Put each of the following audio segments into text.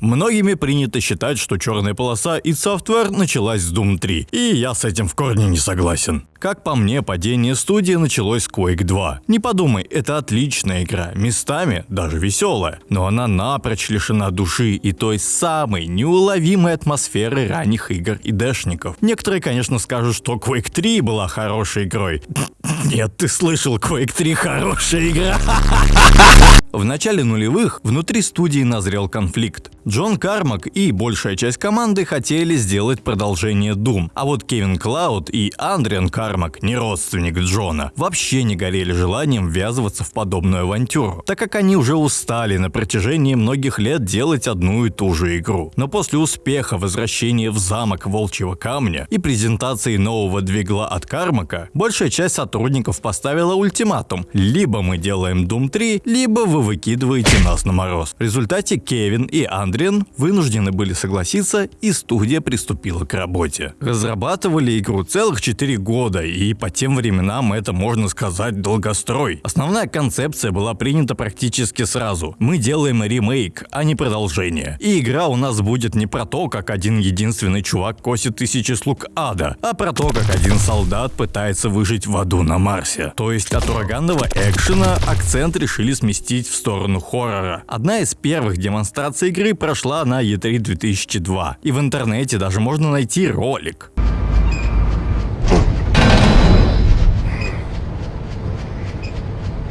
Многими принято считать, что черная полоса и Software началась с Doom 3, и я с этим в корне не согласен. Как по мне, падение студии началось с Quake 2. Не подумай, это отличная игра, местами даже веселая, но она напрочь лишена души и той самой неуловимой атмосферы ранних игр и дэшников. Некоторые, конечно, скажут, что Quake 3 была хорошей игрой. Нет, ты слышал, Quake 3 хорошая игра. В начале нулевых внутри студии назрел конфликт. Джон Кармак и большая часть команды хотели сделать продолжение Doom, а вот Кевин Клауд и Андриан Кармак, не родственник Джона, вообще не горели желанием ввязываться в подобную авантюру, так как они уже устали на протяжении многих лет делать одну и ту же игру. Но после успеха возвращения в замок Волчьего Камня и презентации нового двигла от Кармака, большая часть сотрудников поставила ультиматум. Либо мы делаем Doom 3, либо вы выкидываете нас на мороз. В результате Кевин и Андриан вынуждены были согласиться, и студия приступила к работе. Разрабатывали игру целых 4 года, и по тем временам это, можно сказать, долгострой. Основная концепция была принята практически сразу. Мы делаем ремейк, а не продолжение. И игра у нас будет не про то, как один единственный чувак косит тысячи слуг ада, а про то, как один солдат пытается выжить в аду на Марсе. То есть от ураганного экшена акцент решили сместить в сторону хоррора. Одна из первых демонстраций игры прошла на E3 2002. И в интернете даже можно найти ролик.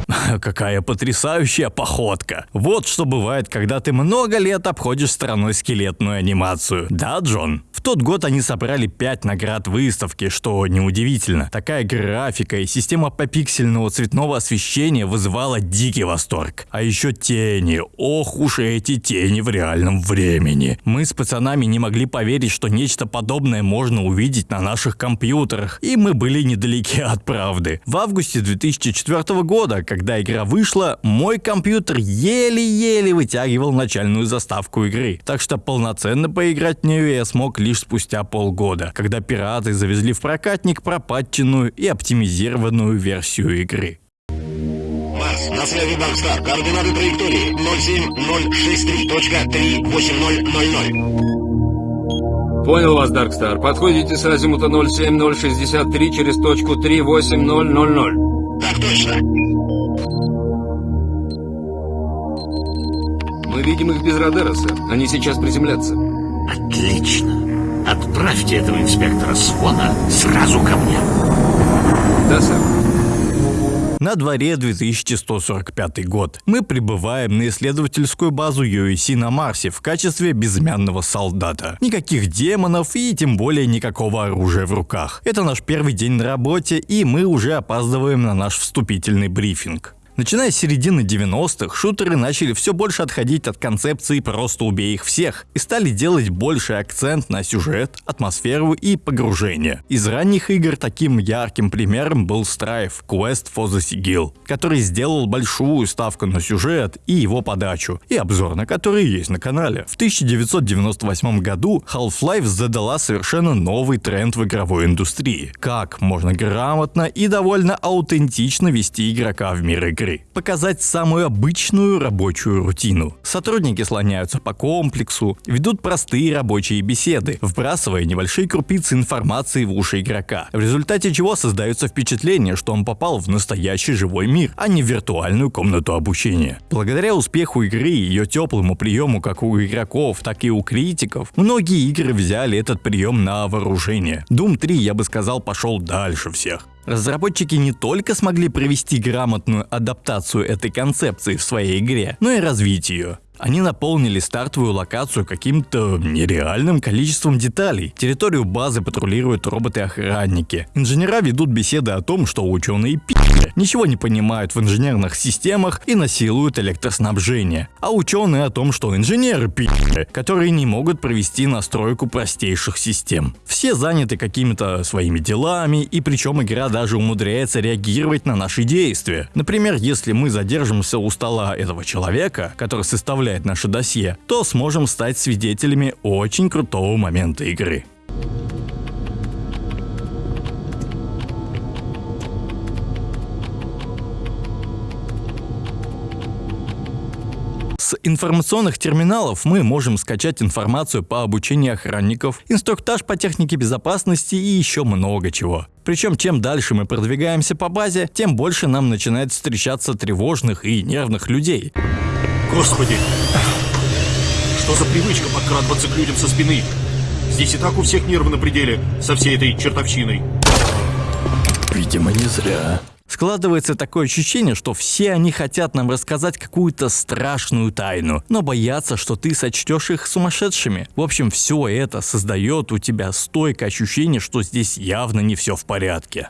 Какая потрясающая походка. Вот что бывает, когда ты много лет обходишь стороной скелетную анимацию. Да, Джон? В тот год они собрали 5 наград выставки, что неудивительно. Такая графика и система попиксельного цветного освещения вызывала дикий восторг. А еще тени. Ох уж эти тени в реальном времени. Мы с пацанами не могли поверить, что нечто подобное можно увидеть на наших компьютерах. И мы были недалеки от правды. В августе 2004 года, когда игра вышла, мой компьютер еле-еле вытягивал начальную заставку игры. Так что полноценно поиграть в нее я смог лишь спустя полгода, когда пираты завезли в прокатник пропатченную и оптимизированную версию игры. Марс, на связи Даркстар. Координаты траектории 07063.3800. Понял вас, Даркстар. Подходите с азимута 07063 через точку 38000. Так точно. Мы видим их без радара, сэр. Они сейчас приземлятся. Отлично. Отправьте этого инспектора Свона сразу ко мне. Да, сэр. На дворе 2145 год. Мы прибываем на исследовательскую базу UAC на Марсе в качестве безымянного солдата. Никаких демонов и тем более никакого оружия в руках. Это наш первый день на работе и мы уже опаздываем на наш вступительный брифинг. Начиная с середины 90-х, шутеры начали все больше отходить от концепции «просто убей их всех» и стали делать больший акцент на сюжет, атмосферу и погружение. Из ранних игр таким ярким примером был Strife Quest for the Sigil, который сделал большую ставку на сюжет и его подачу, и обзор на который есть на канале. В 1998 году Half-Life задала совершенно новый тренд в игровой индустрии. Как можно грамотно и довольно аутентично вести игрока в мир игры игры. Показать самую обычную рабочую рутину. Сотрудники слоняются по комплексу, ведут простые рабочие беседы, вбрасывая небольшие крупицы информации в уши игрока, в результате чего создается впечатление, что он попал в настоящий живой мир, а не в виртуальную комнату обучения. Благодаря успеху игры и ее теплому приему как у игроков, так и у критиков, многие игры взяли этот прием на вооружение. Doom 3, я бы сказал, пошел дальше всех. Разработчики не только смогли провести грамотную адаптацию этой концепции в своей игре, но и развить ее. Они наполнили стартовую локацию каким-то нереальным количеством деталей. Территорию базы патрулируют роботы-охранники. Инженера ведут беседы о том, что ученые пи***ли, ничего не понимают в инженерных системах и насилуют электроснабжение. А ученые о том, что инженеры пи***ли, которые не могут провести настройку простейших систем. Все заняты какими-то своими делами, и причем игра даже умудряется реагировать на наши действия. Например, если мы задержимся у стола этого человека, который составляет наше досье, то сможем стать свидетелями очень крутого момента игры. С информационных терминалов мы можем скачать информацию по обучению охранников, инструктаж по технике безопасности и еще много чего. Причем чем дальше мы продвигаемся по базе, тем больше нам начинает встречаться тревожных и нервных людей. Господи! Что за привычка подкрадываться к людям со спины? Здесь и так у всех нервы на пределе со всей этой чертовщиной. Видимо, не зря. Складывается такое ощущение, что все они хотят нам рассказать какую-то страшную тайну, но боятся, что ты сочтешь их сумасшедшими. В общем, все это создает у тебя стойкое ощущение, что здесь явно не все в порядке.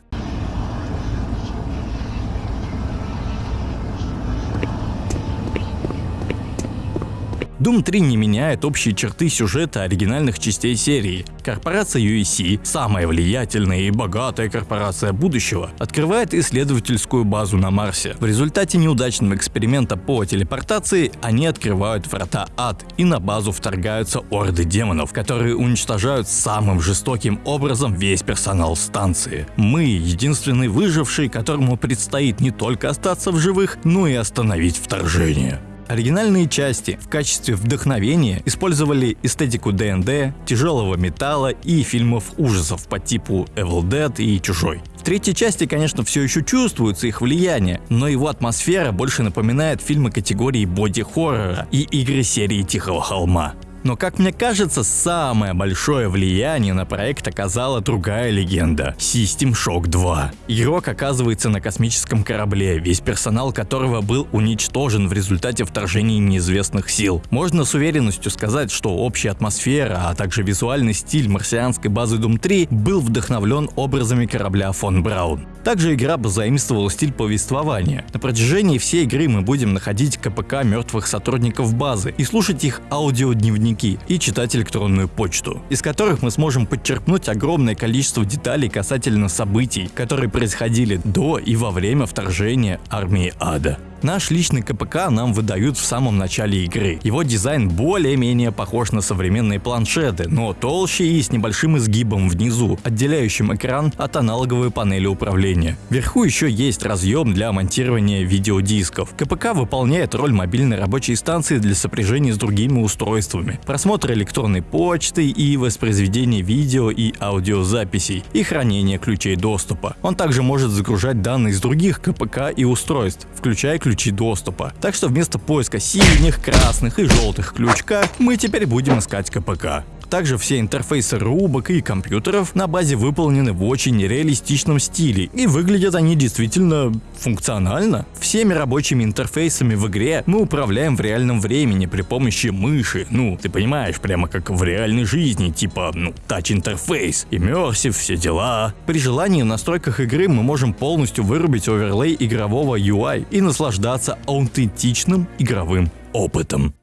Doom 3 не меняет общие черты сюжета оригинальных частей серии. Корпорация UEC, самая влиятельная и богатая корпорация будущего, открывает исследовательскую базу на Марсе. В результате неудачного эксперимента по телепортации они открывают врата ад и на базу вторгаются орды демонов, которые уничтожают самым жестоким образом весь персонал станции. Мы единственный выживший, которому предстоит не только остаться в живых, но и остановить вторжение. Оригинальные части в качестве вдохновения использовали эстетику ДНД, тяжелого металла и фильмов ужасов по типу Evil Dead и Чужой. В третьей части, конечно, все еще чувствуется их влияние, но его атмосфера больше напоминает фильмы категории боди-хоррора и игры серии Тихого холма. Но, как мне кажется, самое большое влияние на проект оказала другая легенда – System Shock 2. Игрок оказывается на космическом корабле, весь персонал которого был уничтожен в результате вторжения неизвестных сил. Можно с уверенностью сказать, что общая атмосфера, а также визуальный стиль марсианской базы Doom 3 был вдохновлен образами корабля фон Браун. Также игра позаимствовала стиль повествования. На протяжении всей игры мы будем находить КПК мертвых сотрудников базы и слушать их аудиодневники и читать электронную почту, из которых мы сможем подчеркнуть огромное количество деталей касательно событий, которые происходили до и во время вторжения армии ада. Наш личный КПК нам выдают в самом начале игры. Его дизайн более-менее похож на современные планшеты, но толще и с небольшим изгибом внизу, отделяющим экран от аналоговой панели управления. Вверху еще есть разъем для монтирования видеодисков. КПК выполняет роль мобильной рабочей станции для сопряжения с другими устройствами, просмотра электронной почты и воспроизведения видео и аудиозаписей и хранения ключей доступа. Он также может загружать данные с других КПК и устройств, включая ключи доступа. Так что вместо поиска синих, красных и желтых ключка мы теперь будем искать КПК. Также все интерфейсы рубок и компьютеров на базе выполнены в очень реалистичном стиле и выглядят они действительно функционально. Всеми рабочими интерфейсами в игре мы управляем в реальном времени при помощи мыши. Ну, ты понимаешь, прямо как в реальной жизни, типа, ну, тач-интерфейс, immersive, все дела. При желании в настройках игры мы можем полностью вырубить оверлей игрового UI и наслаждаться аутентичным игровым опытом.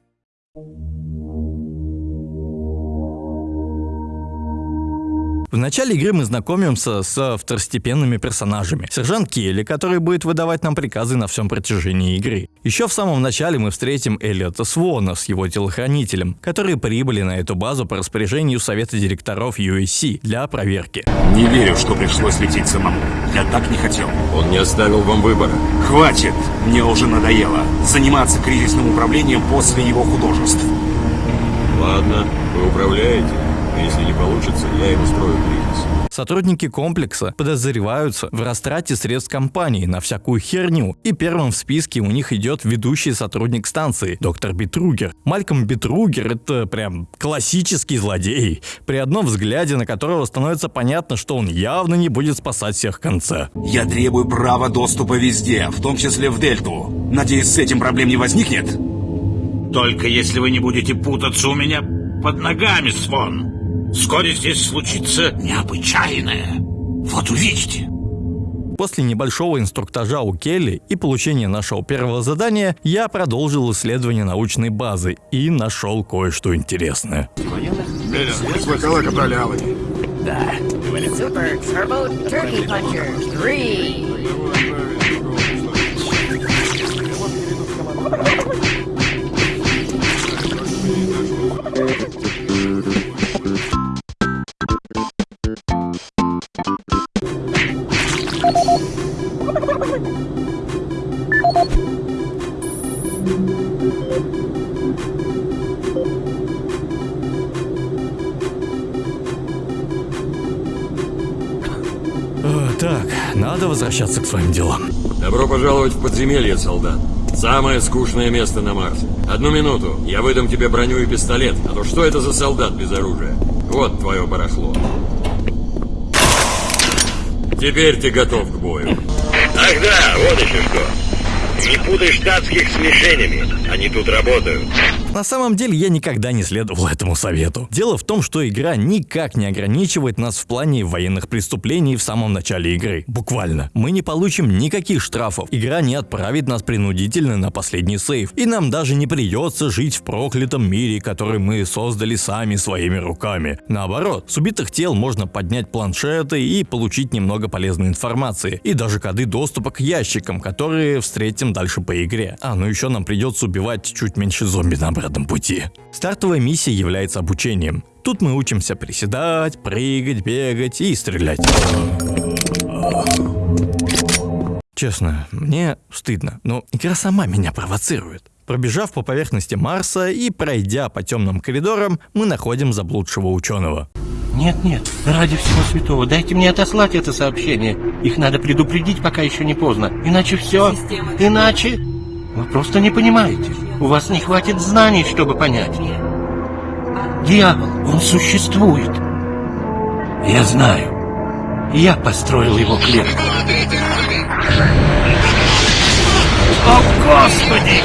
В начале игры мы знакомимся с второстепенными персонажами. Сержант Келли, который будет выдавать нам приказы на всем протяжении игры. Еще в самом начале мы встретим Эллиота Свона с его телохранителем, которые прибыли на эту базу по распоряжению совета директоров USC для проверки. Не верю, что пришлось лететь самому. Я так не хотел. Он не оставил вам выбора. Хватит! Мне уже надоело заниматься кризисным управлением после его художеств. Ладно, вы управляете. Если не получится, я им устрою кризис. Сотрудники комплекса подозреваются в растрате средств компании на всякую херню, и первым в списке у них идет ведущий сотрудник станции, доктор Битругер. Мальком Битругер это прям классический злодей, при одном взгляде на которого становится понятно, что он явно не будет спасать всех в конце. Я требую права доступа везде, в том числе в Дельту. Надеюсь, с этим проблем не возникнет? Только если вы не будете путаться у меня под ногами, Свон. Вскоре здесь случится необычайное. Вот увидите. После небольшого инструктажа у Келли и получения нашего первого задания, я продолжил исследование научной базы и нашел кое-что интересное. Проляли. Super Turbo Turkey Puncher 3. Возвращаться к своим делам. Добро пожаловать в подземелье, солдат. Самое скучное место на Марсе. Одну минуту, я выдам тебе броню и пистолет, а то что это за солдат без оружия? Вот твое барахло. Теперь ты готов к бою. Ах да, вот еще что. Не путай штатских с мишенями. Они тут работают. На самом деле я никогда не следовал этому совету. Дело в том, что игра никак не ограничивает нас в плане военных преступлений в самом начале игры. Буквально. Мы не получим никаких штрафов. Игра не отправит нас принудительно на последний сейв. И нам даже не придется жить в проклятом мире, который мы создали сами своими руками. Наоборот, с убитых тел можно поднять планшеты и получить немного полезной информации. И даже коды доступа к ящикам, которые встретим дальше по игре. А, ну еще нам придется убивать чуть меньше зомби на обратном пути. Стартовая миссия является обучением. Тут мы учимся приседать, прыгать, бегать и стрелять. Честно, мне стыдно, но игра сама меня провоцирует. Пробежав по поверхности Марса и пройдя по темным коридорам, мы находим заблудшего ученого. Нет, нет, ради всего святого, дайте мне отослать это сообщение. Их надо предупредить, пока еще не поздно. Иначе все, иначе... Вы просто не понимаете. У вас не хватит знаний, чтобы понять. Дьявол, он существует. Я знаю. Я построил его клетку. О, Господи!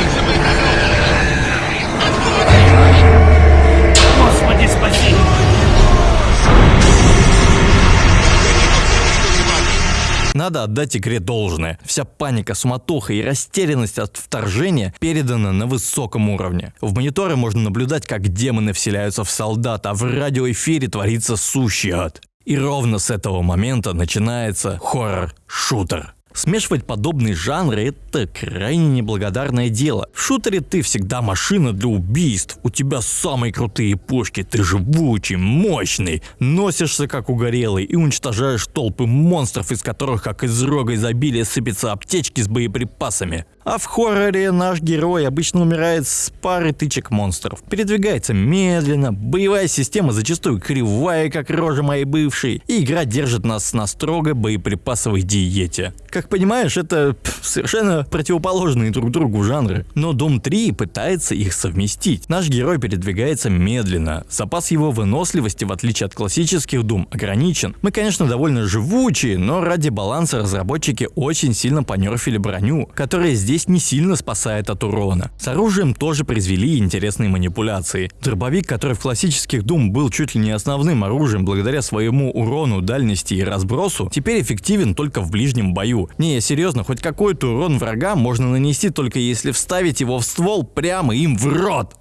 Надо отдать игре должное. Вся паника, суматоха и растерянность от вторжения передана на высоком уровне. В мониторе можно наблюдать, как демоны вселяются в солдат, а в радиоэфире творится сущий ад. И ровно с этого момента начинается хоррор-шутер. Смешивать подобные жанры – это крайне неблагодарное дело. В шутере ты всегда машина для убийств, у тебя самые крутые пушки, ты живучий, мощный, носишься как угорелый и уничтожаешь толпы монстров, из которых как из рога изобилия сыпятся аптечки с боеприпасами. А в хорроре наш герой обычно умирает с пары тычек монстров. Передвигается медленно, боевая система зачастую кривая, как рожа моей бывшей, и игра держит нас на строго боеприпасовой диете. Как понимаешь, это совершенно противоположные друг другу жанры. Но Doom 3 пытается их совместить. Наш герой передвигается медленно. Запас его выносливости, в отличие от классических Doom, ограничен. Мы, конечно, довольно живучие, но ради баланса разработчики очень сильно понерфили броню, которая здесь не сильно спасает от урона. С оружием тоже произвели интересные манипуляции. Дробовик, который в классических Doom был чуть ли не основным оружием благодаря своему урону, дальности и разбросу, теперь эффективен только в ближнем бою. Не, серьезно, хоть какой-то урон врага можно нанести только если вставить его в ствол прямо им в рот.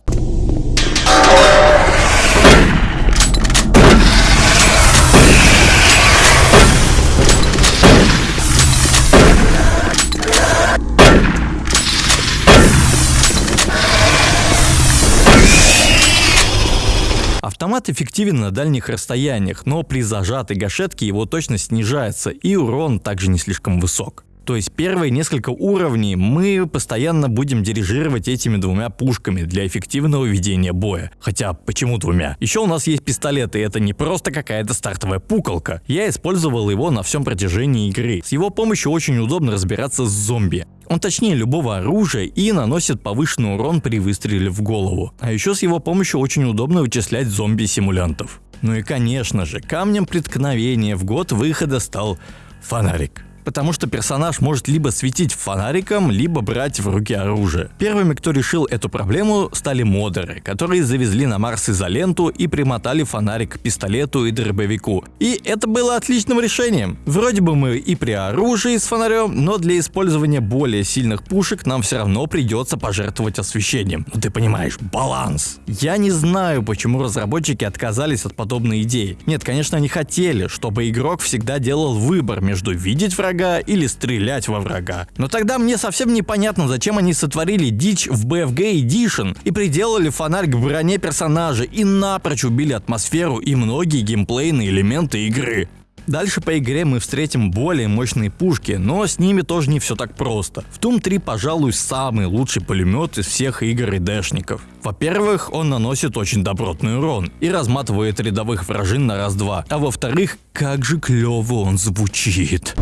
Автомат эффективен на дальних расстояниях, но при зажатой гашетке его точность снижается и урон также не слишком высок. То есть первые несколько уровней мы постоянно будем дирижировать этими двумя пушками для эффективного ведения боя. Хотя почему двумя? Еще у нас есть пистолет, и это не просто какая-то стартовая пуколка. Я использовал его на всем протяжении игры. С его помощью очень удобно разбираться с зомби. Он точнее любого оружия и наносит повышенный урон при выстреле в голову. А еще с его помощью очень удобно вычислять зомби-симулянтов. Ну и конечно же, камнем преткновения в год выхода стал фонарик потому что персонаж может либо светить фонариком, либо брать в руки оружие. Первыми, кто решил эту проблему, стали модеры, которые завезли на Марс изоленту и примотали фонарик к пистолету и дробовику. И это было отличным решением. Вроде бы мы и при оружии с фонарем, но для использования более сильных пушек нам все равно придется пожертвовать освещением. Ну ты понимаешь, баланс. Я не знаю, почему разработчики отказались от подобной идеи. Нет, конечно, они хотели, чтобы игрок всегда делал выбор между видеть врага врага или стрелять во врага. Но тогда мне совсем непонятно, зачем они сотворили дичь в BFG Edition и приделали фонарь к броне персонажа и напрочь убили атмосферу и многие геймплейные элементы игры. Дальше по игре мы встретим более мощные пушки, но с ними тоже не все так просто. В Doom 3, пожалуй, самый лучший пулемет из всех игр и дэшников. Во-первых, он наносит очень добротный урон и разматывает рядовых вражин на раз-два, а во-вторых, как же клево он звучит.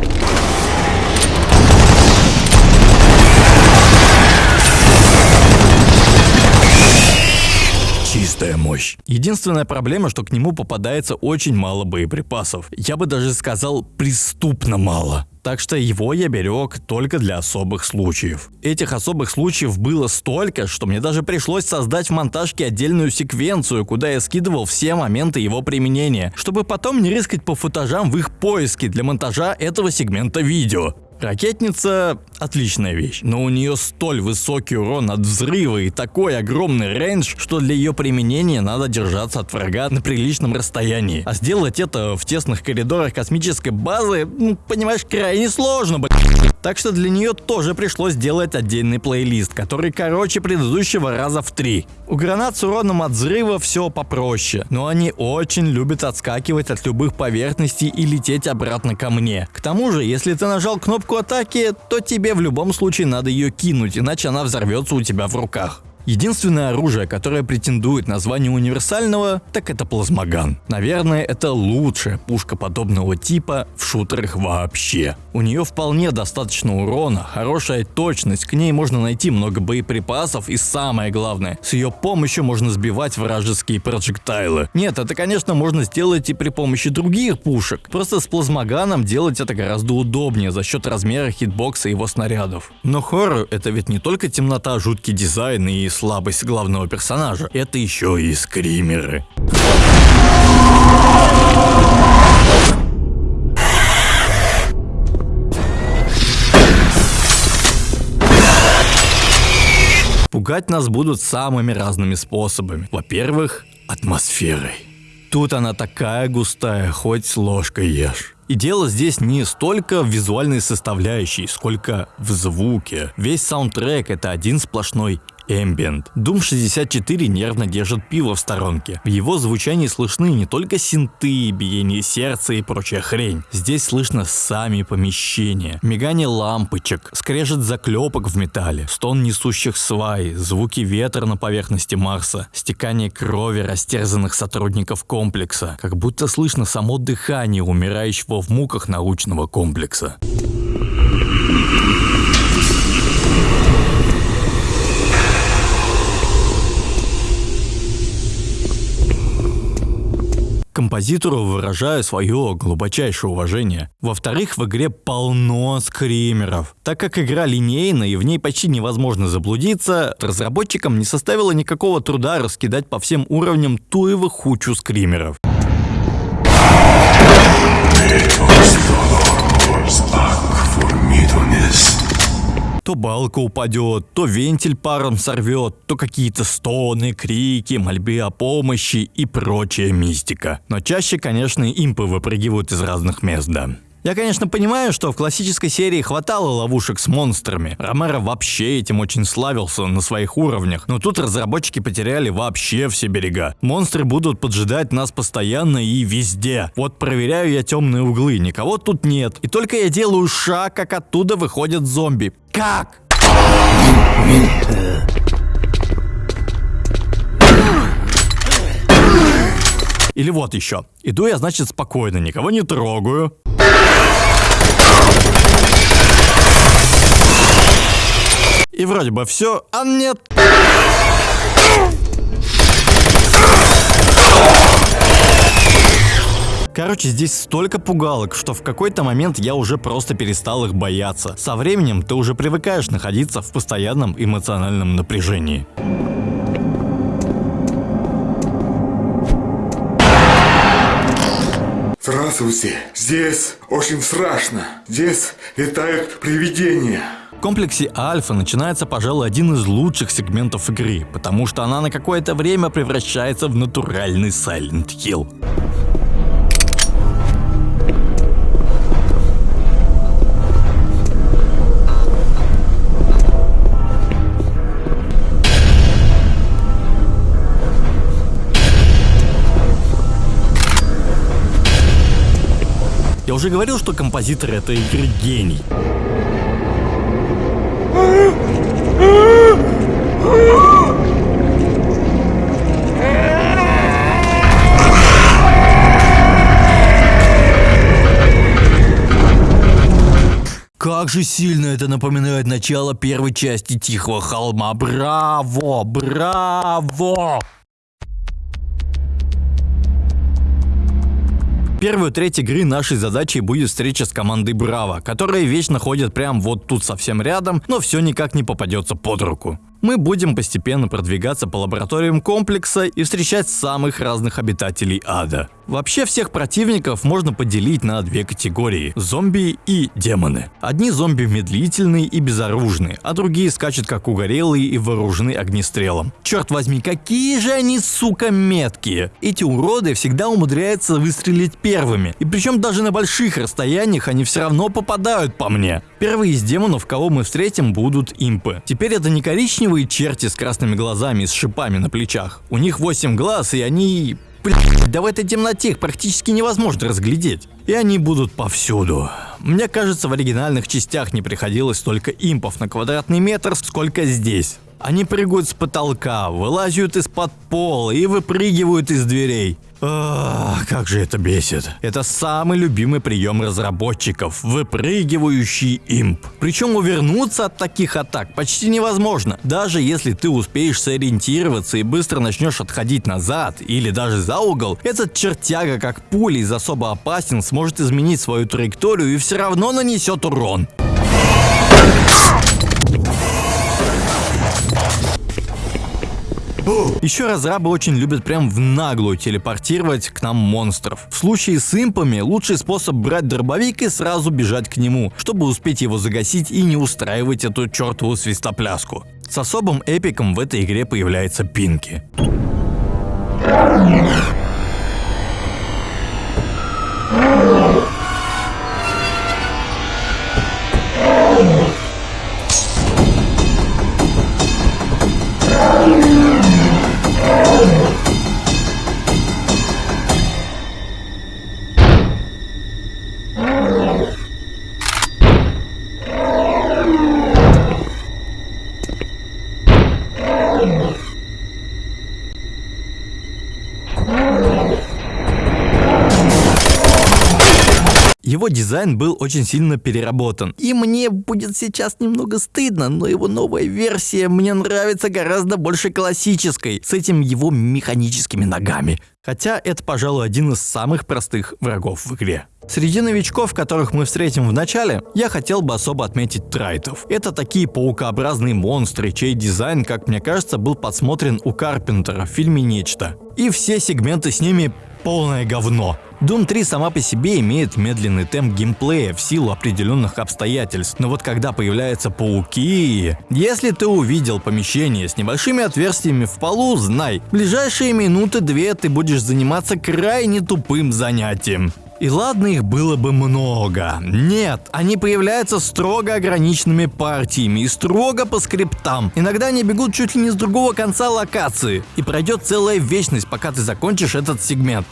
Мощь. Единственная проблема, что к нему попадается очень мало боеприпасов. Я бы даже сказал преступно мало. Так что его я берег только для особых случаев. Этих особых случаев было столько, что мне даже пришлось создать в монтажке отдельную секвенцию, куда я скидывал все моменты его применения, чтобы потом не рискать по футажам в их поиске для монтажа этого сегмента видео. Ракетница – отличная вещь, но у нее столь высокий урон от взрыва и такой огромный рейндж, что для ее применения надо держаться от врага на приличном расстоянии. А сделать это в тесных коридорах космической базы, ну, понимаешь, крайне сложно, блядь. Так что для нее тоже пришлось сделать отдельный плейлист, который короче предыдущего раза в три. У гранат с уроном от взрыва все попроще, но они очень любят отскакивать от любых поверхностей и лететь обратно ко мне. К тому же, если ты нажал кнопку атаки, то тебе в любом случае надо ее кинуть, иначе она взорвется у тебя в руках. Единственное оружие, которое претендует на звание универсального, так это плазмоган. Наверное, это лучшая пушка подобного типа в шутерах вообще. У нее вполне достаточно урона, хорошая точность, к ней можно найти много боеприпасов и самое главное, с ее помощью можно сбивать вражеские проджектайлы. Нет, это конечно можно сделать и при помощи других пушек, просто с плазмоганом делать это гораздо удобнее за счет размера хитбокса его снарядов. Но хоррор это ведь не только темнота, жуткий дизайн и слабость главного персонажа, это еще и скримеры. Пугать нас будут самыми разными способами. Во-первых, атмосферой. Тут она такая густая, хоть ложкой ешь. И дело здесь не столько в визуальной составляющей, сколько в звуке. Весь саундтрек это один сплошной Ambient. Doom 64 нервно держит пиво в сторонке. В его звучании слышны не только синты, биение сердца и прочая хрень. Здесь слышно сами помещения, мигание лампочек, скрежет заклепок в металле, стон несущих свай, звуки ветра на поверхности Марса, стекание крови растерзанных сотрудников комплекса, как будто слышно само дыхание умирающего в муках научного комплекса. Композитору выражаю свое глубочайшее уважение. Во-вторых, в игре полно скримеров. Так как игра линейная и в ней почти невозможно заблудиться, разработчикам не составило никакого труда раскидать по всем уровням туево хучу скримеров. То балка упадет, то вентиль паром сорвет, то какие-то стоны, крики, мольбы о помощи и прочая мистика. Но чаще, конечно, импы выпрыгивают из разных мест, да. Я, конечно, понимаю, что в классической серии хватало ловушек с монстрами. Ромеро вообще этим очень славился на своих уровнях, но тут разработчики потеряли вообще все берега. Монстры будут поджидать нас постоянно и везде. Вот проверяю я темные углы, никого тут нет. И только я делаю шаг, как оттуда выходят зомби. Как? Или вот еще. Иду я, значит, спокойно, никого не трогаю. И вроде бы все, а нет. Короче, здесь столько пугалок, что в какой-то момент я уже просто перестал их бояться. Со временем ты уже привыкаешь находиться в постоянном эмоциональном напряжении. Здравствуйте. Здесь очень страшно. Здесь летают привидения. В комплексе Альфа начинается, пожалуй, один из лучших сегментов игры, потому что она на какое-то время превращается в натуральный Silent Hill. Уже говорил, что композитор этой игры гений. Как же сильно это напоминает начало первой части Тихого холма. Браво! Браво! Первую треть игры нашей задачей будет встреча с командой Браво, которая вечно ходит прям вот тут совсем рядом, но все никак не попадется под руку. Мы будем постепенно продвигаться по лабораториям комплекса и встречать самых разных обитателей ада. Вообще всех противников можно поделить на две категории – зомби и демоны. Одни зомби медлительные и безоружные, а другие скачут как угорелые и вооружены огнестрелом. Черт возьми, какие же они, сука, меткие! Эти уроды всегда умудряются выстрелить первыми, и причем даже на больших расстояниях они все равно попадают по мне. Первые из демонов, кого мы встретим, будут импы. Теперь это не коричневые черти с красными глазами и с шипами на плечах. У них 8 глаз, и они Блять, да в этой темноте их практически невозможно разглядеть. И они будут повсюду. Мне кажется, в оригинальных частях не приходилось столько импов на квадратный метр, сколько здесь. Они прыгают с потолка, вылазят из-под пола и выпрыгивают из дверей. Как же это бесит. Это самый любимый прием разработчиков – выпрыгивающий имп. Причем увернуться от таких атак почти невозможно. Даже если ты успеешь сориентироваться и быстро начнешь отходить назад или даже за угол, этот чертяга как пуля из особо опасен сможет изменить свою траекторию и все равно нанесет урон. Еще разрабы очень любят прям в наглую телепортировать к нам монстров. В случае с импами лучший способ брать дробовик и сразу бежать к нему, чтобы успеть его загасить и не устраивать эту чертову свистопляску. С особым эпиком в этой игре появляется Пинки. Его дизайн был очень сильно переработан. И мне будет сейчас немного стыдно, но его новая версия мне нравится гораздо больше классической, с этим его механическими ногами. Хотя это, пожалуй, один из самых простых врагов в игре. Среди новичков, которых мы встретим в начале, я хотел бы особо отметить трайтов. Это такие паукообразные монстры, чей дизайн, как мне кажется, был подсмотрен у Карпентера в фильме «Нечто». И все сегменты с ними полное говно. Doom 3 сама по себе имеет медленный темп геймплея в силу определенных обстоятельств, но вот когда появляются пауки... Если ты увидел помещение с небольшими отверстиями в полу, знай, в ближайшие минуты-две ты будешь заниматься крайне тупым занятием. И ладно их было бы много. Нет, они появляются строго ограниченными партиями и строго по скриптам. Иногда они бегут чуть ли не с другого конца локации. И пройдет целая вечность, пока ты закончишь этот сегмент.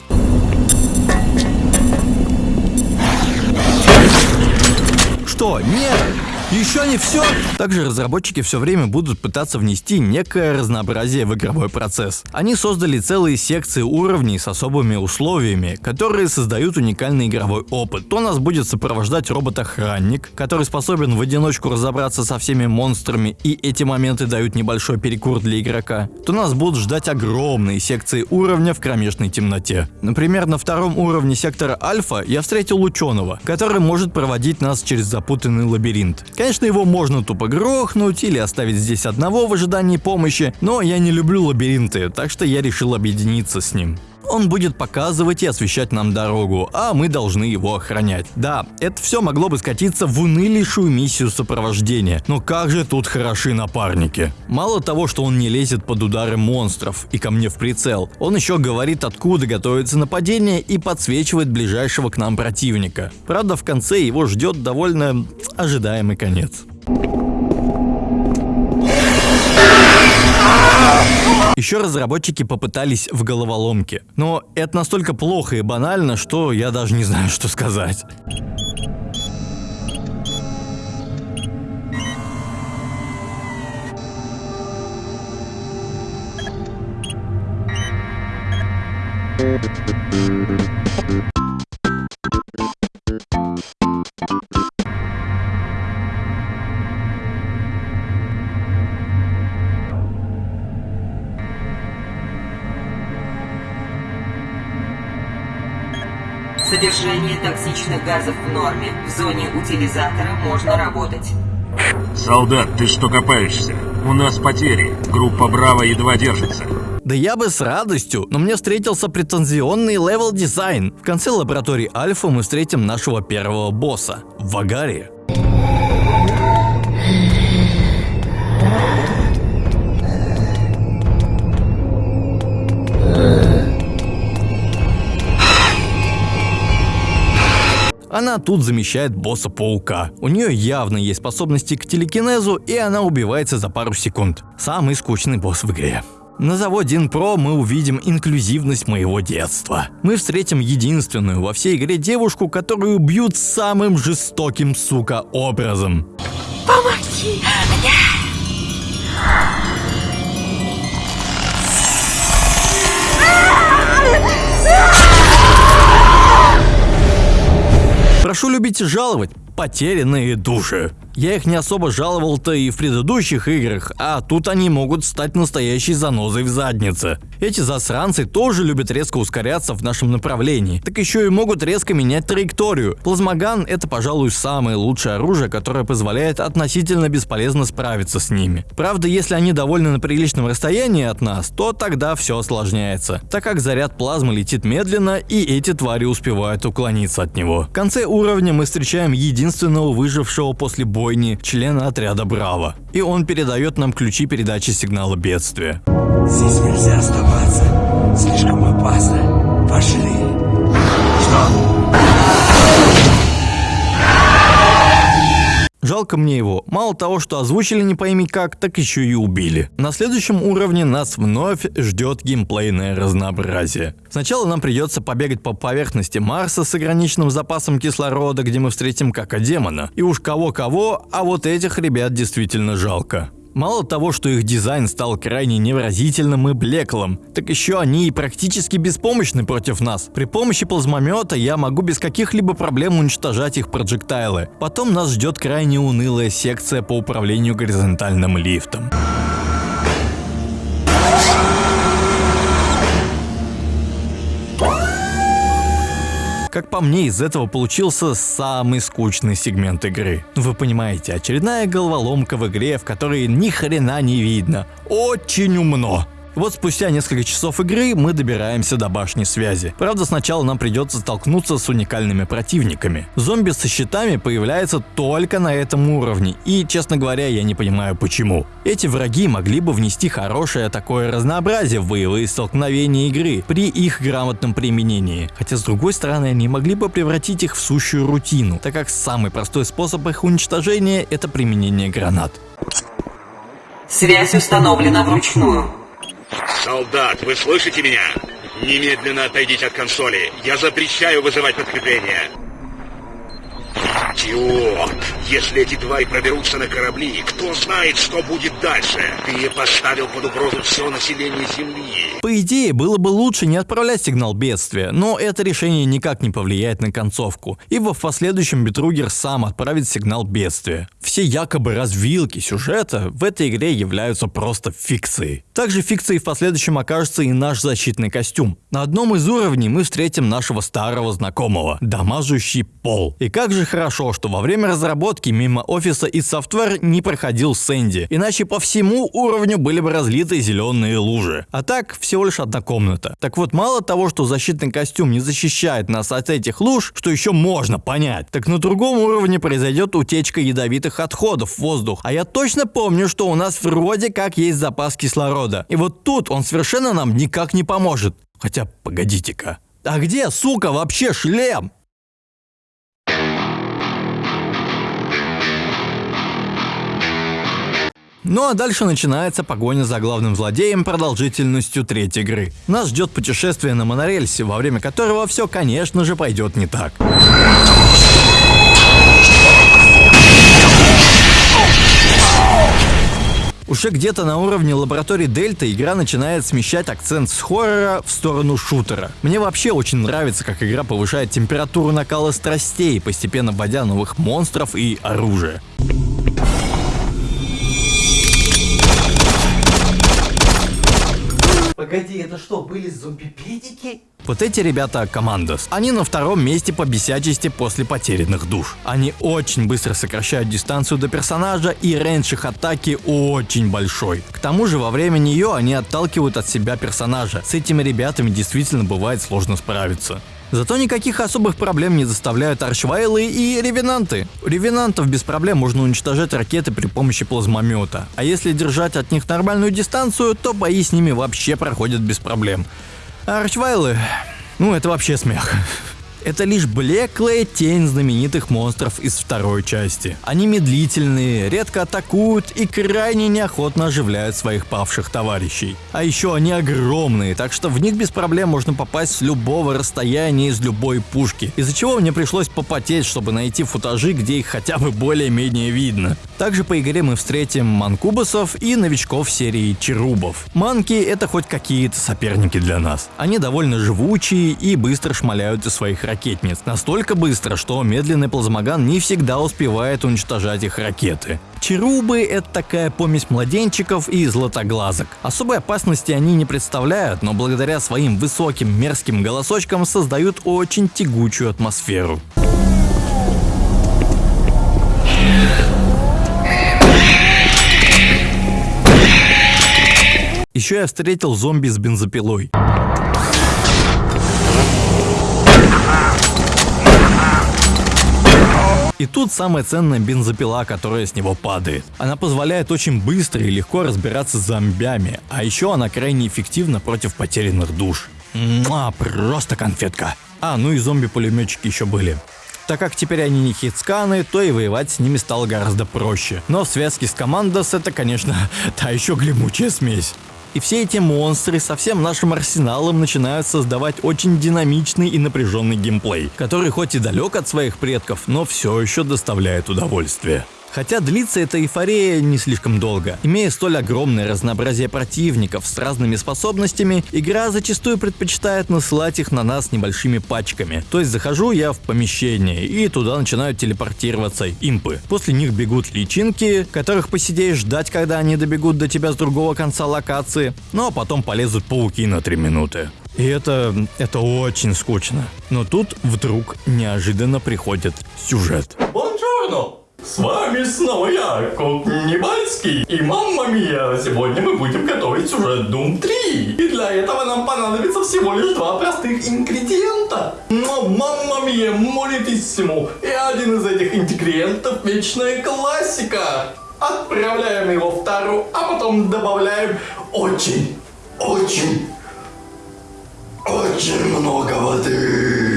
Что? Нет! Еще не все? Также разработчики все время будут пытаться внести некое разнообразие в игровой процесс. Они создали целые секции уровней с особыми условиями, которые создают уникальный игровой опыт. То нас будет сопровождать робот-охранник, который способен в одиночку разобраться со всеми монстрами и эти моменты дают небольшой перекур для игрока, то нас будут ждать огромные секции уровня в кромешной темноте. Например, на втором уровне сектора Альфа я встретил ученого, который может проводить нас через запутанный лабиринт. Конечно, его можно тупо грохнуть или оставить здесь одного в ожидании помощи, но я не люблю лабиринты, так что я решил объединиться с ним. Он будет показывать и освещать нам дорогу, а мы должны его охранять. Да, это все могло бы скатиться в унылейшую миссию сопровождения, но как же тут хороши напарники. Мало того, что он не лезет под удары монстров и ко мне в прицел, он еще говорит, откуда готовится нападение и подсвечивает ближайшего к нам противника. Правда, в конце его ждет довольно ожидаемый конец. Еще разработчики попытались в головоломке. Но это настолько плохо и банально, что я даже не знаю, что сказать. Содержание токсичных газов в норме. В зоне утилизатора можно работать. Солдат, ты что копаешься? У нас потери. Группа Браво едва держится. Да я бы с радостью, но мне встретился претензионный level design. В конце лаборатории Альфа мы встретим нашего первого босса – Вагари. Она тут замещает босса паука. У нее явно есть способности к телекинезу, и она убивается за пару секунд. Самый скучный босс в игре. На заводе Инпро мы увидим инклюзивность моего детства. Мы встретим единственную во всей игре девушку, которую бьют самым жестоким, сука, образом. Помоги мне! Прошу любить и жаловать потерянные души. Я их не особо жаловал-то и в предыдущих играх, а тут они могут стать настоящей занозой в заднице. Эти засранцы тоже любят резко ускоряться в нашем направлении, так еще и могут резко менять траекторию. Плазмоган это, пожалуй, самое лучшее оружие, которое позволяет относительно бесполезно справиться с ними. Правда, если они довольно на приличном расстоянии от нас, то тогда все осложняется, так как заряд плазмы летит медленно и эти твари успевают уклониться от него. В конце уровня мы встречаем единственного выжившего после боя бойни члена отряда Браво. И он передает нам ключи передачи сигнала бедствия. Здесь нельзя оставаться. Слишком опасно. Пошли. Жалко мне его. Мало того, что озвучили не пойми как, так еще и убили. На следующем уровне нас вновь ждет геймплейное разнообразие. Сначала нам придется побегать по поверхности Марса с ограниченным запасом кислорода, где мы встретим как демона. И уж кого-кого, а вот этих ребят действительно жалко. Мало того, что их дизайн стал крайне невыразительным и блеклым, так еще они и практически беспомощны против нас. При помощи плазмомета я могу без каких-либо проблем уничтожать их проджектайлы. Потом нас ждет крайне унылая секция по управлению горизонтальным лифтом. Как по мне, из этого получился самый скучный сегмент игры. Вы понимаете, очередная головоломка в игре, в которой ни хрена не видно. Очень умно. Вот спустя несколько часов игры мы добираемся до башни связи. Правда, сначала нам придется столкнуться с уникальными противниками. Зомби со щитами появляются только на этом уровне, и, честно говоря, я не понимаю почему. Эти враги могли бы внести хорошее такое разнообразие в боевые столкновения игры при их грамотном применении. Хотя, с другой стороны, они могли бы превратить их в сущую рутину, так как самый простой способ их уничтожения – это применение гранат. Связь установлена вручную. Солдат, вы слышите меня? Немедленно отойдите от консоли. Я запрещаю вызывать подкрепление. Идиот! Если эти твари проберутся на корабли, кто знает, что будет дальше? Ты поставил под угрозу все население Земли. По идее, было бы лучше не отправлять сигнал бедствия, но это решение никак не повлияет на концовку, ибо в последующем Бетругер сам отправит сигнал бедствия. Все якобы развилки сюжета в этой игре являются просто фикцией. Также фикцией в последующем окажется и наш защитный костюм. На одном из уровней мы встретим нашего старого знакомого, дамажущий пол. И как же хорошо, что во время разработки мимо офиса и софтвер не проходил Сэнди, иначе по всему уровню были бы разлиты зеленые лужи. А так, всего лишь одна комната. Так вот, мало того, что защитный костюм не защищает нас от этих луж, что еще можно понять, так на другом уровне произойдет утечка ядовитых отходов в воздух. А я точно помню, что у нас вроде как есть запас кислорода. И вот тут он совершенно нам никак не поможет. Хотя, погодите-ка. А где, сука, вообще шлем? Ну а дальше начинается погоня за главным злодеем продолжительностью третьей игры. Нас ждет путешествие на монорельсе, во время которого все, конечно же, пойдет не так. Уже где-то на уровне лаборатории Дельта игра начинает смещать акцент с хоррора в сторону шутера. Мне вообще очень нравится, как игра повышает температуру накала страстей, постепенно вводя новых монстров и оружие. Погоди, это что, были зомби-педики? Вот эти ребята Командос. Они на втором месте по бесячести после потерянных душ. Они очень быстро сокращают дистанцию до персонажа и рейндж их атаки очень большой. К тому же во время нее они отталкивают от себя персонажа. С этими ребятами действительно бывает сложно справиться. Зато никаких особых проблем не доставляют арчвайлы и ревенанты. У ревенантов без проблем можно уничтожать ракеты при помощи плазмомета. А если держать от них нормальную дистанцию, то бои с ними вообще проходят без проблем. А арчвайлы... Ну, это вообще смех. Это лишь блеклая тень знаменитых монстров из второй части. Они медлительные, редко атакуют и крайне неохотно оживляют своих павших товарищей. А еще они огромные, так что в них без проблем можно попасть с любого расстояния из любой пушки, из-за чего мне пришлось попотеть, чтобы найти футажи, где их хотя бы более-менее видно. Также по игре мы встретим манкубасов и новичков серии черубов. Манки это хоть какие-то соперники для нас. Они довольно живучие и быстро шмаляют из своих ракет ракетниц. Настолько быстро, что медленный плазмоган не всегда успевает уничтожать их ракеты. Черубы – это такая помесь младенчиков и златоглазок. Особой опасности они не представляют, но благодаря своим высоким мерзким голосочкам создают очень тягучую атмосферу. Еще я встретил зомби с бензопилой. И тут самая ценная бензопила, которая с него падает. Она позволяет очень быстро и легко разбираться с зомбями, а еще она крайне эффективна против потерянных душ. Муа, просто конфетка. А, ну и зомби-пулеметчики еще были. Так как теперь они не хитсканы, то и воевать с ними стало гораздо проще. Но в связке с Командос это, конечно, та еще глимучая смесь. И все эти монстры со всем нашим арсеналом начинают создавать очень динамичный и напряженный геймплей, который хоть и далек от своих предков, но все еще доставляет удовольствие. Хотя длится эта эйфория не слишком долго. Имея столь огромное разнообразие противников с разными способностями, игра зачастую предпочитает насылать их на нас небольшими пачками. То есть захожу я в помещение и туда начинают телепортироваться импы. После них бегут личинки, которых посидеешь ждать, когда они добегут до тебя с другого конца локации. Ну а потом полезут пауки на 3 минуты. И это, это очень скучно. Но тут вдруг неожиданно приходит сюжет. Бонжорно! С вами снова я, Кот Небальский. И мамма мия, сегодня мы будем готовить сюжет Doom 3. И для этого нам понадобится всего лишь два простых ингредиента. Но мамма мия, молитиссимо. И один из этих ингредиентов вечная классика. Отправляем его в тару, а потом добавляем очень, очень, очень много воды.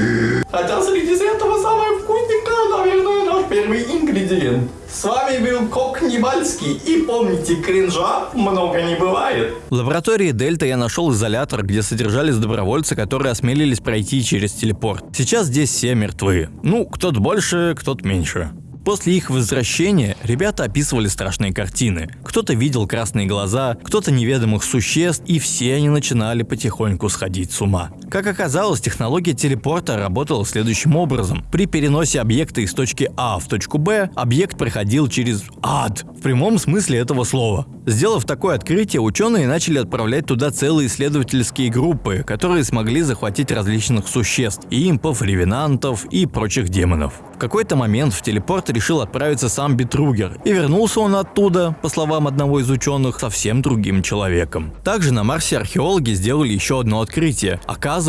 Хотя среди этого самое вкусненькое, наверное, наш первый ингредиент. С вами был Кок Небальский, и помните, кринжа много не бывает. В лаборатории Дельта я нашел изолятор, где содержались добровольцы, которые осмелились пройти через телепорт. Сейчас здесь все мертвы. Ну, кто-то больше, кто-то меньше. После их возвращения ребята описывали страшные картины. Кто-то видел красные глаза, кто-то неведомых существ, и все они начинали потихоньку сходить с ума. Как оказалось, технология телепорта работала следующим образом. При переносе объекта из точки А в точку Б, объект проходил через ад, в прямом смысле этого слова. Сделав такое открытие, ученые начали отправлять туда целые исследовательские группы, которые смогли захватить различных существ, импов, ревенантов и прочих демонов. В какой-то момент в телепорт решил отправиться сам Битругер, и вернулся он оттуда, по словам одного из ученых, совсем другим человеком. Также на Марсе археологи сделали еще одно открытие. Оказывается,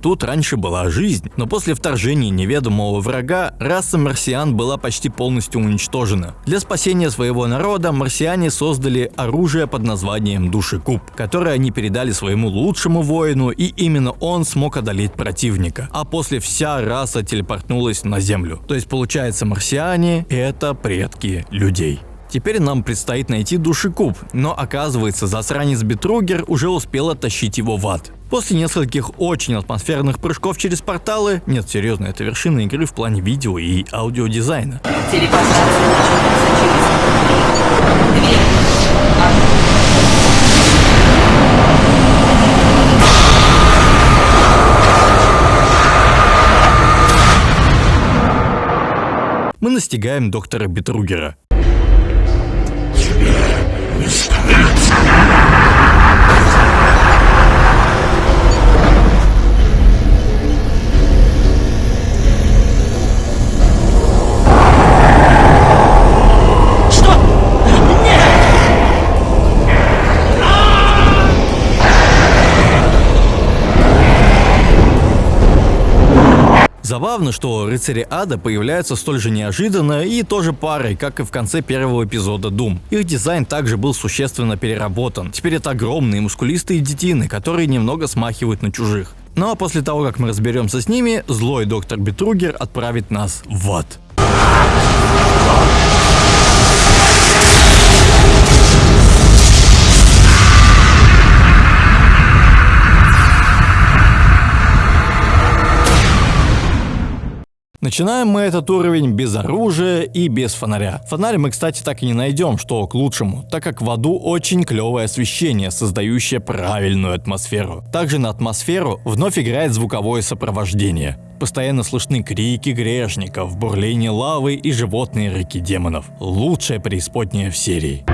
тут раньше была жизнь, но после вторжения неведомого врага раса марсиан была почти полностью уничтожена. Для спасения своего народа марсиане создали оружие под названием Душекуб, которое они передали своему лучшему воину, и именно он смог одолеть противника. А после вся раса телепортнулась на Землю. То есть получается марсиане – это предки людей. Теперь нам предстоит найти душекуб, но оказывается засранец Бетругер уже успел оттащить его в ад. После нескольких очень атмосферных прыжков через порталы, нет, серьезно, это вершина игры в плане видео и аудиодизайна. Мы настигаем доктора Бетругера. Забавно, что рыцари ада появляются столь же неожиданно и тоже парой, как и в конце первого эпизода Doom. Их дизайн также был существенно переработан. Теперь это огромные мускулистые детины, которые немного смахивают на чужих. Ну а после того, как мы разберемся с ними, злой доктор Бетругер отправит нас в ад. Начинаем мы этот уровень без оружия и без фонаря. Фонарь мы, кстати, так и не найдем, что к лучшему, так как в аду очень клевое освещение, создающее правильную атмосферу. Также на атмосферу вновь играет звуковое сопровождение. Постоянно слышны крики грешников, бурление лавы и животные рыки демонов. Лучшая преисподняя в серии.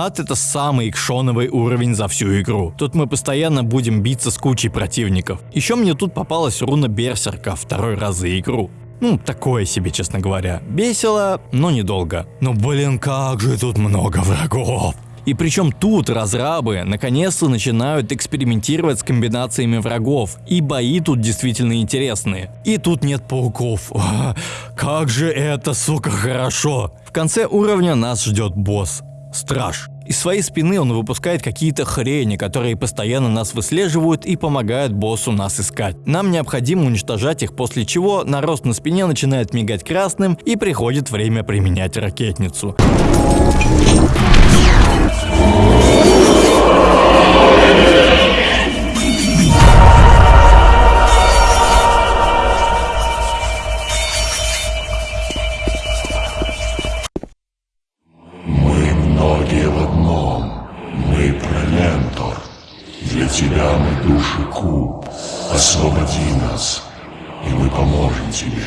Ад это самый экшоновый уровень за всю игру. Тут мы постоянно будем биться с кучей противников. Еще мне тут попалась руна Берсерка второй раз за игру. Ну, такое себе, честно говоря. Весело, но недолго. Но блин, как же тут много врагов. И причем тут разрабы наконец-то начинают экспериментировать с комбинациями врагов, и бои тут действительно интересные. И тут нет пауков. Как же это, сука, хорошо. В конце уровня нас ждет босс. Страж. Из своей спины он выпускает какие-то хрени, которые постоянно нас выслеживают и помогают боссу нас искать. Нам необходимо уничтожать их, после чего нарост на спине начинает мигать красным и приходит время применять ракетницу. Освободи нас, и мы поможем тебе.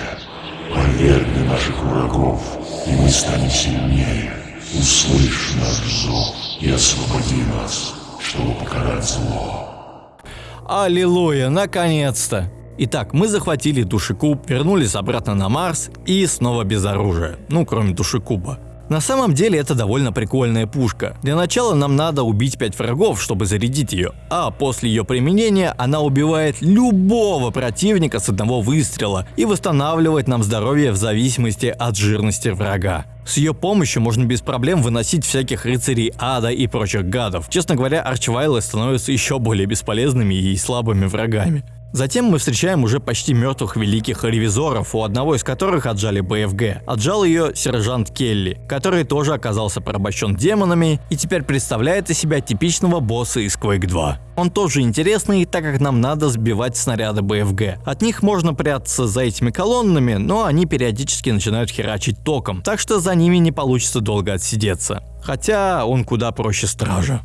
Повергни наших врагов, и мы станем сильнее. Услышь наш зов и освободи нас, чтобы покарать зло. Аллилуйя, наконец-то! Итак, мы захватили душекуб, вернулись обратно на Марс и снова без оружия. Ну, кроме душекуба. На самом деле это довольно прикольная пушка. Для начала нам надо убить 5 врагов, чтобы зарядить ее, а после ее применения она убивает любого противника с одного выстрела и восстанавливает нам здоровье в зависимости от жирности врага. С ее помощью можно без проблем выносить всяких рыцарей ада и прочих гадов. Честно говоря, арчвайлы становятся еще более бесполезными и слабыми врагами. Затем мы встречаем уже почти мертвых великих ревизоров, у одного из которых отжали БФГ. Отжал ее сержант Келли, который тоже оказался порабощен демонами и теперь представляет из себя типичного босса из Quake 2. Он тоже интересный, так как нам надо сбивать снаряды БФГ. От них можно прятаться за этими колоннами, но они периодически начинают херачить током, так что за ними не получится долго отсидеться. Хотя он куда проще стража.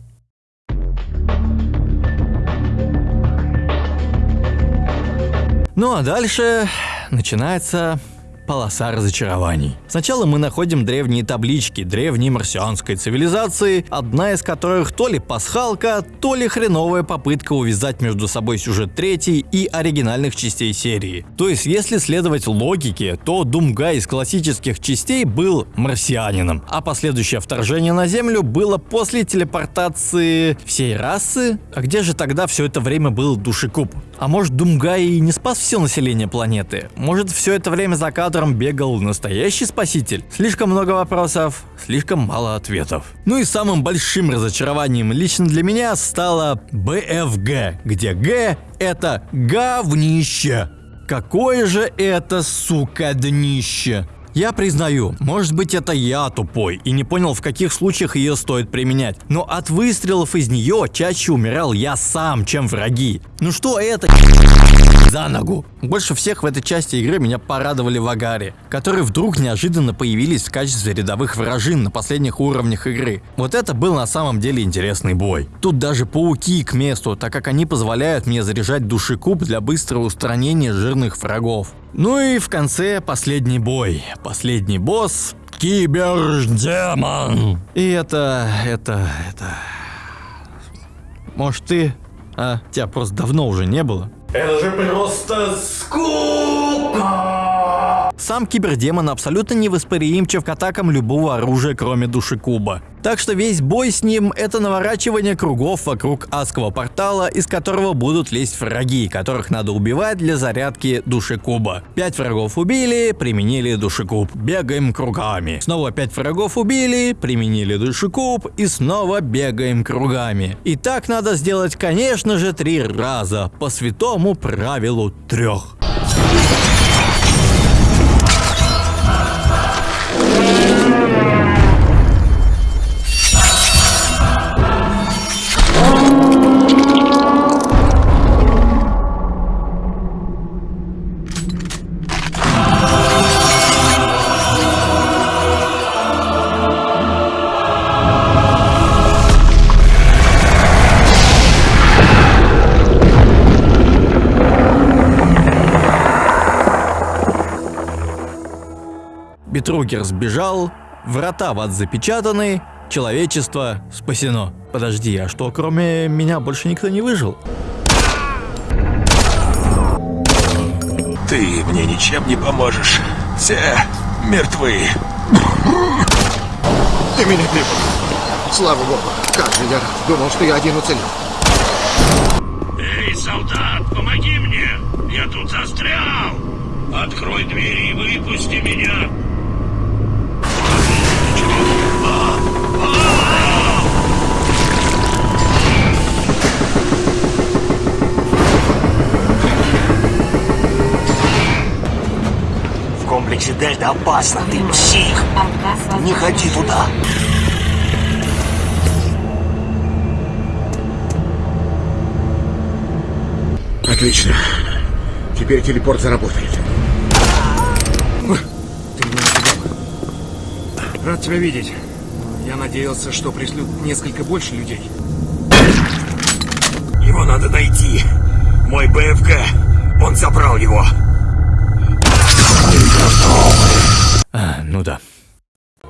Ну а дальше начинается полоса разочарований. Сначала мы находим древние таблички древней марсианской цивилизации, одна из которых то ли пасхалка, то ли хреновая попытка увязать между собой сюжет третьей и оригинальных частей серии. То есть, если следовать логике, то Думга из классических частей был марсианином, а последующее вторжение на Землю было после телепортации всей расы? А где же тогда все это время был душекуб? А может Думга и не спас все население планеты? Может все это время за кадром бегал настоящий спаситель? Слишком много вопросов, слишком мало ответов. Ну и самым большим разочарованием лично для меня стало БФГ, где Г это говнище. Какое же это, сука, днище. Я признаю, может быть это я тупой и не понял в каких случаях ее стоит применять, но от выстрелов из нее чаще умирал я сам, чем враги. Ну что это за ногу? Больше всех в этой части игры меня порадовали вагари, которые вдруг неожиданно появились в качестве рядовых вражин на последних уровнях игры. Вот это был на самом деле интересный бой. Тут даже пауки к месту, так как они позволяют мне заряжать душекуб для быстрого устранения жирных врагов. Ну и в конце последний бой. Последний босс Кибердемон. И это, это, это... Может ты? А, тебя просто давно уже не было. Это же просто скука! Сам кибердемон абсолютно невосприимчив к атакам любого оружия, кроме душекуба. Так что весь бой с ним — это наворачивание кругов вокруг адского портала, из которого будут лезть враги, которых надо убивать для зарядки душекуба. Пять врагов убили, применили душекуб, бегаем кругами. Снова пять врагов убили, применили душекуб и снова бегаем кругами. И так надо сделать, конечно же, три раза, по святому правилу трех. Бетругер сбежал, врата в ад запечатаны, человечество спасено. Подожди, а что, кроме меня больше никто не выжил? Ты мне ничем не поможешь. Все мертвы. Ты меня прибыл. Слава богу, как же я рад. Думал, что я один уцелел. Эй, солдат, помоги мне! Я тут застрял! Открой двери и выпусти меня! Дельта опасно. Ты псих. Не ходи туда. Отлично. Теперь телепорт заработает. Ты меня. Рад тебя видеть. Я надеялся, что пришлют несколько больше людей. Его надо найти. Мой БФГ. Он забрал его. А, ну да.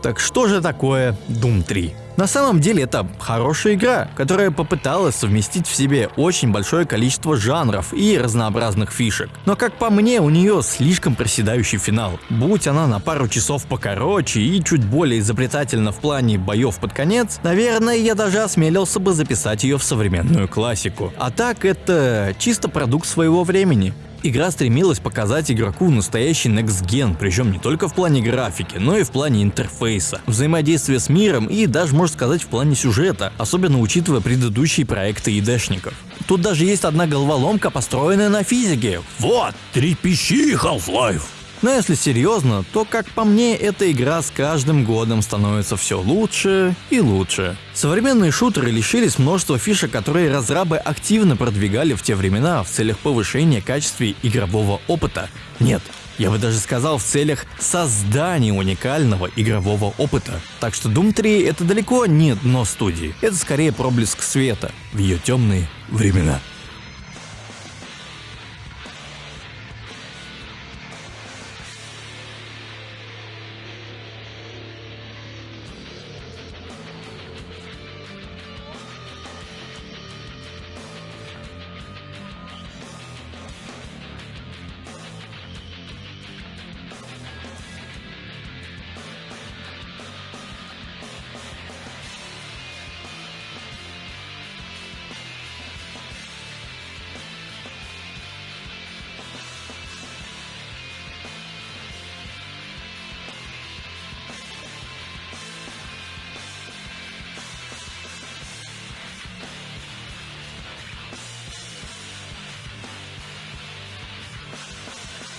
Так что же такое Doom 3? На самом деле это хорошая игра, которая попыталась совместить в себе очень большое количество жанров и разнообразных фишек. Но как по мне, у нее слишком проседающий финал. Будь она на пару часов покороче и чуть более изобретательна в плане боев под конец, наверное, я даже осмелился бы записать ее в современную классику. А так это чисто продукт своего времени. Игра стремилась показать игроку настоящий Next Gen, причем не только в плане графики, но и в плане интерфейса, взаимодействия с миром и даже, можно сказать, в плане сюжета, особенно учитывая предыдущие проекты ИДшников. Тут даже есть одна головоломка, построенная на физике. Вот, трепещи Half-Life! Но если серьезно, то, как по мне, эта игра с каждым годом становится все лучше и лучше. Современные шутеры лишились множества фишек, которые разрабы активно продвигали в те времена в целях повышения качества игрового опыта. Нет, я бы даже сказал в целях создания уникального игрового опыта. Так что Doom 3 это далеко не дно студии, это скорее проблеск света в ее темные времена.